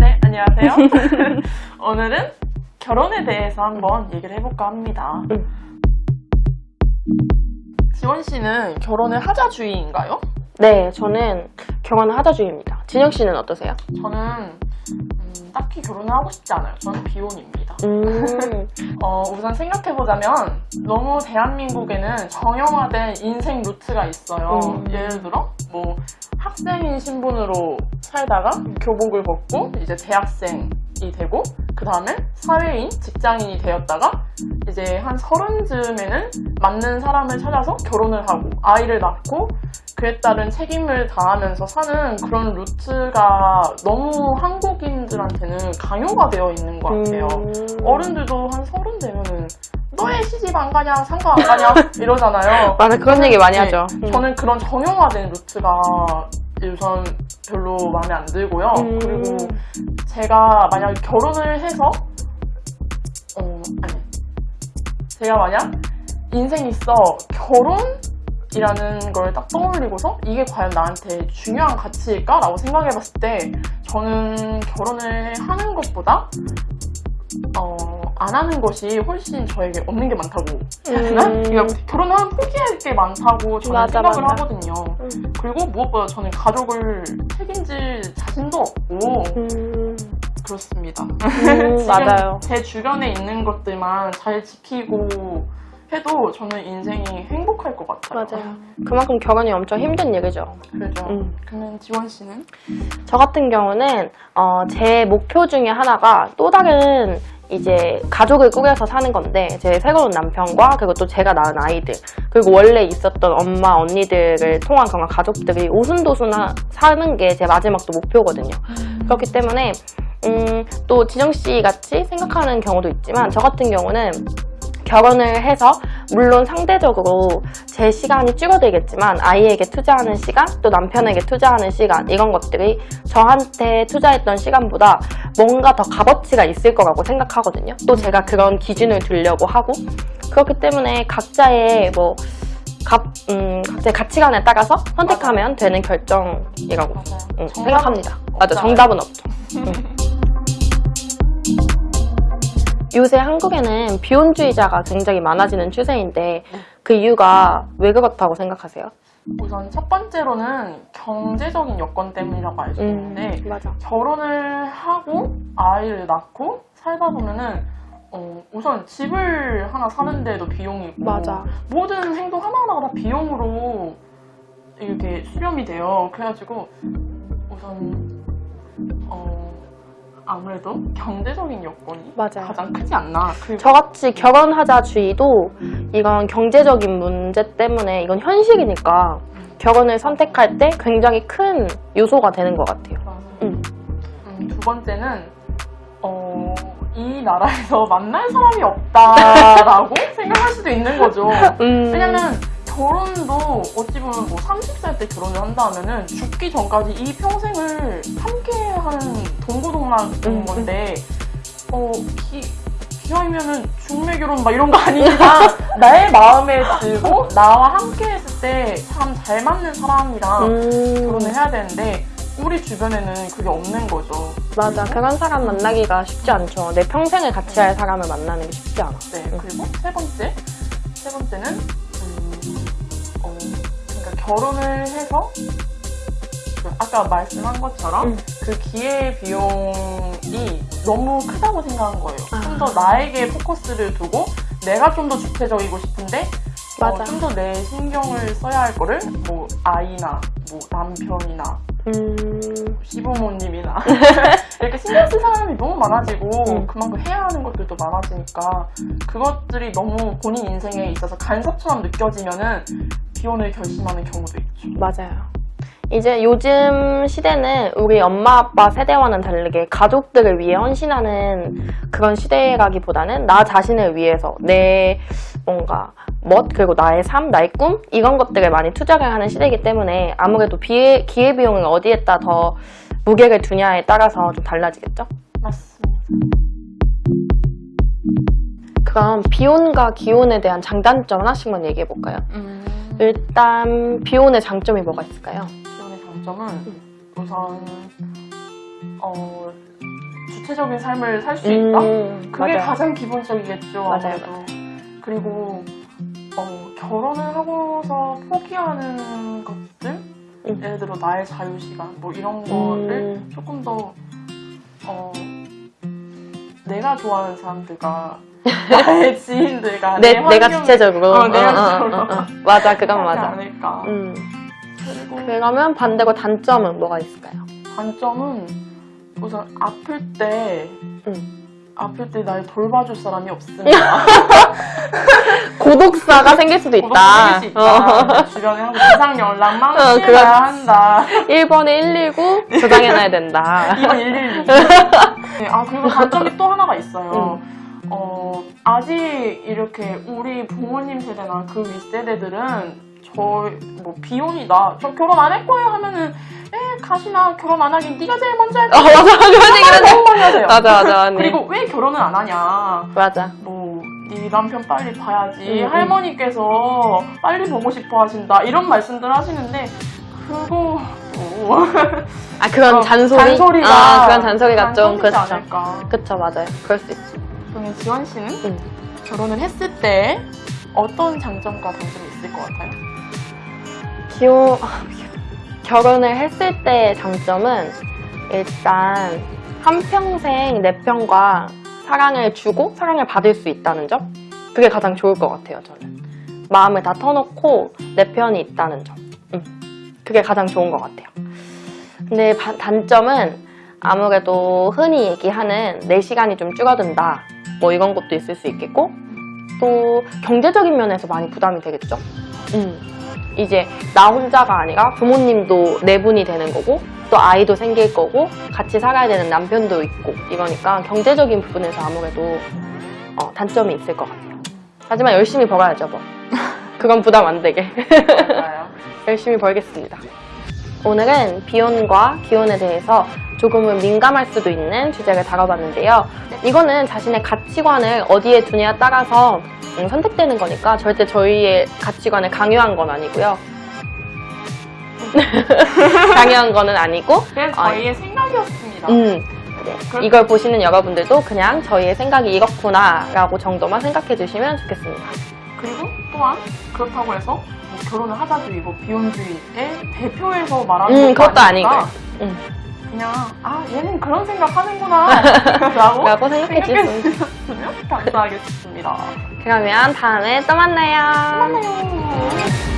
네, 안녕하세요. 오늘은 결혼에 대해서 한번 얘기를 해볼까 합니다. 지원 씨는 결혼을 하자주의인가요? 네, 저는 결혼을 하자주의입니다. 진영 씨는 어떠세요? 저는 음, 딱히 결혼을 하고 싶지 않아요. 저는 비혼입니다. 음, 어, 우선 생각해보자면 너무 대한민국에는 정형화된 인생 루트가 있어요. 음. 예를 들어 뭐 학생인 신분으로 살다가 교복을 벗고 이제 대학생이 되고 그 다음에 사회인, 직장인이 되었다가 이제 한 서른쯤에는 맞는 사람을 찾아서 결혼을 하고 아이를 낳고 그에 따른 책임을 다하면서 사는 그런 루트가 너무 한국 인들한테는 강요가 되어 있는 것 같아요. 음. 어른들도 한 서른 되면은 너의 시집 안 가냐 상가 안 가냐 이러잖아요. 맞아, 그런 얘기 많이 네, 하죠. 음. 저는 그런 정형화된 루트가 우선 별로 마음에 안 들고요. 음. 그리고 제가 만약 결혼을 해서 어 아니 제가 만약 인생 있어 결혼 이라는 걸 딱 떠올리고서 이게 과연 나한테 중요한 가치일까 라고 생각해봤을 때 저는 결혼을 하는 것보다 어, 안 하는 것이 훨씬 저에게 없는 게 많다고? 음. 그러니까 결혼하면 포기할 게 많다고 저는 맞아, 생각을 맞아. 하거든요. 음. 그리고 무엇보다 저는 가족을 책임질 자신도 없고 음, 그렇습니다. 음, 맞아요. 제 주변에 있는 것들만 잘 지키고 해도 저는 인생이 행복할 것 같아요. 맞아요. 그만큼 결혼이 엄청 힘든 얘기죠. 그죠. 음. 그러면 지원 씨는? 저 같은 경우는 어, 제 목표 중에 하나가 또 다른 이제 가족을 꾸려서 사는 건데 제 새로운 남편과 그리고 또 제가 낳은 아이들 그리고 원래 있었던 엄마 언니들을 통한 그런 가족들이 오순도순 하- 사는 게 제 마지막 또 목표거든요. 그렇기 때문에 음, 또 지정 씨 같이 생각하는 경우도 있지만 저 같은 경우는 결혼을 해서 물론 상대적으로 제 시간이 줄어들겠지만 아이에게 투자하는 시간 또 남편에게 투자하는 시간 이런 것들이 저한테 투자했던 시간보다 뭔가 더 값어치가 있을 거라고 생각하거든요. 또 제가 그런 기준을 두려고 하고 그렇기 때문에 각자의 뭐 값, 음, 각자의 가치관에 따라서 선택하면 되는 결정이라고 맞아요. 음, 생각합니다. 맞아. 정답은 없죠. 음. 요새 한국에는 비혼주의자가 굉장히 많아지는 추세인데 그 이유가 왜 그렇다고 생각하세요? 우선 첫 번째로는 경제적인 여건 때문이라고 알 수 있는데 맞아. 결혼을 하고 아이를 낳고 살다 보면은 어, 우선 집을 하나 사는데도 비용이 있고 맞아. 모든 행동 하나하나가 다 비용으로 이렇게 수렴이 돼요. 그래가지고 우선 어, 아무래도 경제적인 여건이 맞아요. 가장 크지 않나. 저같이 결혼하자 주의도 이건 경제적인 문제 때문에 이건 현실이니까 결혼을 선택할 때 굉장히 큰 요소가 되는 것 같아요. 음. 음, 두 번째는 어, 이 나라에서 만날 사람이 없다라고 생각할 수도 있는 거죠. 음, 왜냐면 결혼도 어찌 보면 뭐 30살 때 결혼을 한다 하면은 죽기 전까지 이 평생을 함께 하는 동고동락인 음. 건데 어 기, 기왕이면은 중매 결혼 막 이런 거 아니니까 나의 마음에 들고 나와 함께 했을 때 참 잘 맞는 사람이랑 음, 결혼을 해야 되는데 우리 주변에는 그게 없는 거죠. 맞아. 그런 사람 만나기가 쉽지 않죠. 내 평생을 같이 할 사람을 만나는 게 쉽지 않아. 네, 그리고 세 번째, 세 번째는 음, 결혼을 해서 그 아까 말씀한 것처럼 음. 그 기회 비용이 너무 크다고 생각한 거예요. 아. 좀더 나에게 포커스를 두고 내가 좀 더 주체적이고 싶은데 맞아. 좀더 내 신경을 써야 할 거를 뭐 아이나 뭐 남편이나 음, 시부모님이나 이렇게 신경 쓸 사람이 너무 많아지고 음. 그만큼 해야 하는 것들도 많아지니까 그것들이 너무 본인 인생에 있어서 간섭처럼 느껴지면은 비혼을 결심하는 경우도 있죠. 맞아요. 이제 요즘 시대는 우리 엄마 아빠 세대와는 다르게 가족들을 위해 헌신하는 그런 시대라기보다는 나 자신을 위해서 내 뭔가 멋 그리고 나의 삶, 나의 꿈 이런 것들을 많이 투자를 하는 시대이기 때문에 아무래도 기회, 기회비용을 어디에다 더 무게를 두냐에 따라서 좀 달라지겠죠? 맞습니다. 그럼 비혼과 기혼에 대한 장단점 하나씩만 얘기해 볼까요? 음, 일단 비혼의 장점이 뭐가 있을까요? 비혼의 장점은 우선 어, 주체적인 삶을 살 수 있다. 음, 그게 맞아요. 가장 기본적이겠죠. 맞아요, 아무래도. 그리고 어, 결혼을 하고서 포기하는 것들, 음. 예를 들어 나의 자유 시간, 뭐 이런 거를 음. 조금 더 어, 내가 좋아하는 사람들과 나의 지인들과 내, 내 내가 주체적으로. 어, 내가 주체적으로. 맞아, 그건 맞아. 않을까. 음. 그리고 그러면 반대로 단점은 뭐가 있을까요? 단점은 우선 아플 때 음. 아플 때 날 돌봐줄 사람이 없으면 고독사가 생길 수도 있다. 생길 수 있다. 주변에 하고 기상 연락만 어, 그렇지. 한다. 1번에 119 저장해놔야 된다. 이건 112. 네, 아 그리고 단점이 또 하나가 있어요. 어 아직 이렇게 우리 부모님 세대나 그 윗세대들은 저 뭐 비혼이다. 저 결혼 안 할 거예요 하면은 에 가시나 결혼 안 하긴 네가 제일 먼저 할 어, 거야. 맞아. 그런 얘기를 너무 많이 하세요. 맞아, 맞아. 네. 그리고 왜 결혼을 안 하냐? 맞아. 뭐, 네 남편 빨리 봐야지. 음, 음. 할머니께서 빨리 보고 싶어 하신다. 이런 말씀들 하시는데, 그거, 뭐, 아, 그런 어, 잔소리? 잔소리가. 아, 그런 잔소리가 좀, 그렇죠. 않을까. 그쵸, 맞아요. 그럴 수 있지. 그러면 지원 씨는 음. 결혼을 했을 때 어떤 장점과 단점이 있을 것 같아요? 기호, 결혼을 했을 때의 장점은 일단 한평생 내 편과 사랑을 주고 사랑을 받을 수 있다는 점? 그게 가장 좋을 것 같아요, 저는. 마음을 다 터놓고 내 편이 있다는 점. 음. 그게 가장 좋은 것 같아요. 근데 바- 단점은 아무래도 흔히 얘기하는 내 시간이 좀 줄어든다. 뭐 이런 것도 있을 수 있겠고, 또 경제적인 면에서 많이 부담이 되겠죠. 음. 이제 나 혼자가 아니라 부모님도 네 분이 되는 거고 또 아이도 생길 거고 같이 살아야 되는 남편도 있고 이러니까 경제적인 부분에서 아무래도 어, 단점이 있을 것 같아요. 하지만 열심히 벌어야죠 뭐. 그건 부담 안 되게. 열심히 벌겠습니다. 오늘은 비혼과 기혼에 대해서 조금은 민감할 수도 있는 주제를 다뤄봤는데요. 이거는 자신의 가치관을 어디에 두냐에 따라서 음, 선택되는 거니까 절대 저희의 가치관을 강요한 건 아니고요. 강요한 거는 아니고, 그래서 저희의 생각이었습니다. 음, 네. 이걸 보시는 여러분들도 그냥 저희의 생각이 이렇구나 라고 정도만 생각해 주시면 좋겠습니다. 그리고 또한 그렇다고 해서 뭐 결혼을 하자주의, 뭐 비혼주의의 대표에서 말하는 음, 것도 그것도 아니고요. 음, 그냥 아 얘는 그런 생각 하는구나 라고 라고 생각해. 주셨으면 감사하겠습니다. 그러면 다음에 또 만나요. 만나요.